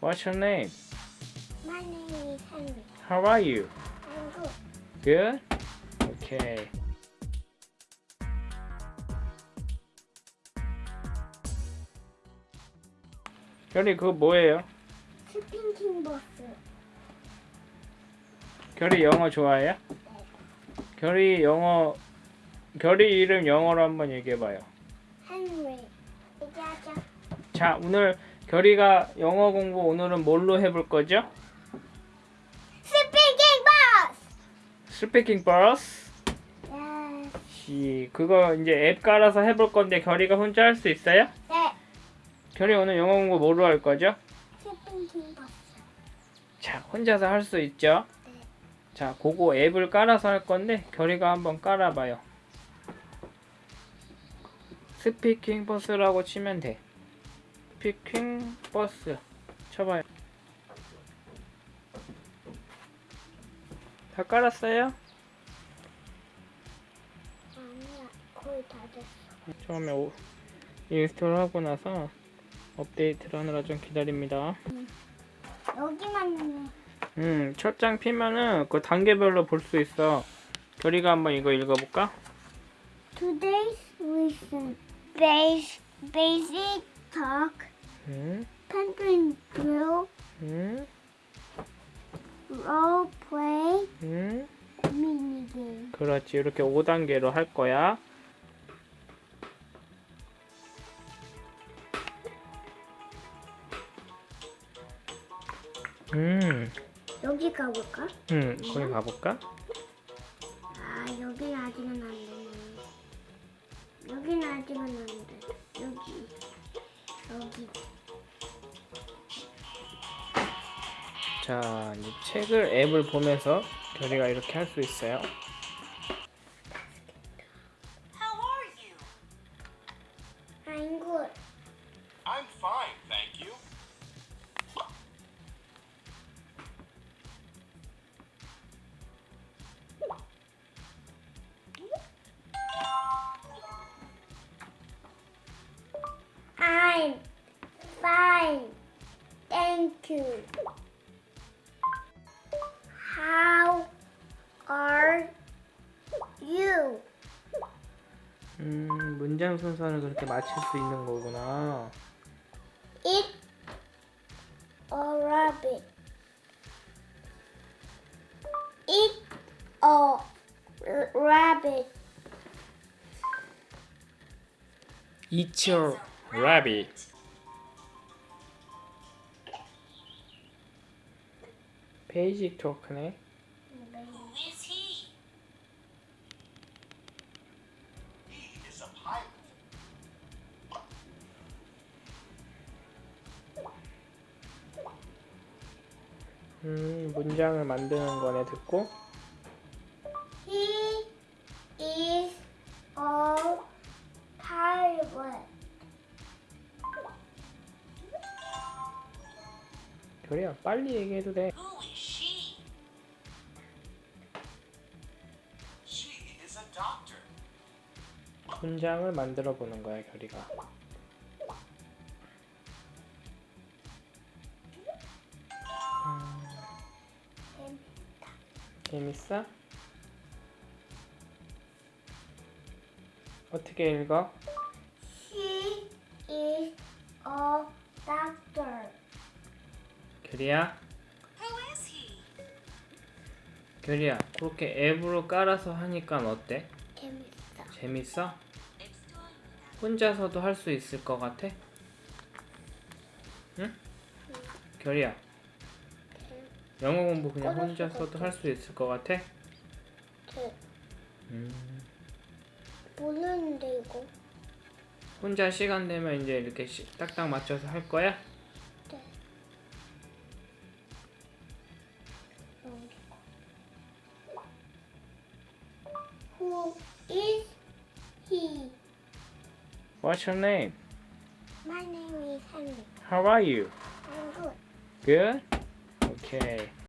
What's your name? My name is Henry. How are you? I'm good. Good? Okay. 결이 그거 뭐예요? 스핑킹 버스. 결이 영어 좋아해요? 결이 영어 결이 이름 영어로 한번 얘기해봐요. Henry. 얘기하자. 자 오늘 결이가 영어 공부 오늘은 뭘로 해볼 거죠? Speaking Bus. Speaking Bus. 네. 시 그거 이제 앱 깔아서 해볼 건데 결이가 혼자 할 수 있어요? 네. 결이 오늘 영어 공부 뭐로 할 거죠? 버스. 자 혼자서 할 수 있죠? 네. 자 그거 앱을 깔아서 할 건데 결이가 한번 깔아봐요. Speaking Bus라고 치면 돼. Speaking Bus 쳐봐요. 다 깔았어요? 아니야. 거의 다 됐어. 처음에 오, install 하고 나서 업데이트를 하느라 좀 기다립니다. 여기만 음, 첫 장 피면은 그 단계별로 볼 수 있어. 결이가 한번 이거 읽어볼까? Today's lesson. Basic talk. Drill. 음, Role play. 음. Mini game. 그렇지. 이렇게 5단계로 할 거야. 음, 여기 가볼까? 음, 거기 가볼까? 아 여기는 아직은 안 되네. 여기는 아직은 안 돼. 여기 자, 이제 책을 앱을 보면서 결이가 이렇게 할 수 있어요. How are you? I'm good. I'm fine, thank you. I'm fine. Thank you. 음, 순서를 그렇게 맞출 수 있는 거구나. Eat a rabbit. Eat a rabbit. Eat your rabbit. 베이직 토크네. Who is he? He is a pilot. 음, 문장을 만드는 거네 듣고. He is a pilot. 결이야, 빨리 얘기해도 돼. 문장을 만들어 보는 거야, 결이가. 재밌어? 어떻게 읽어? She is a doctor. 결이야, Who is he? 결이야, 그렇게 앱으로 깔아서 하니까 어때? 재밌어. 재밌어? 혼자서도 할 수 있을 것 같아? 응? 결이야, 영어 공부 그냥 혼자서도. 할 수 있을 것 같아? 네. 음, 모르는데 이거. 혼자 시간 되면 이제 이렇게 시- 딱딱 맞춰서 할 거야? What's your name? My name is Henry. How are you? I'm good. Good? Okay.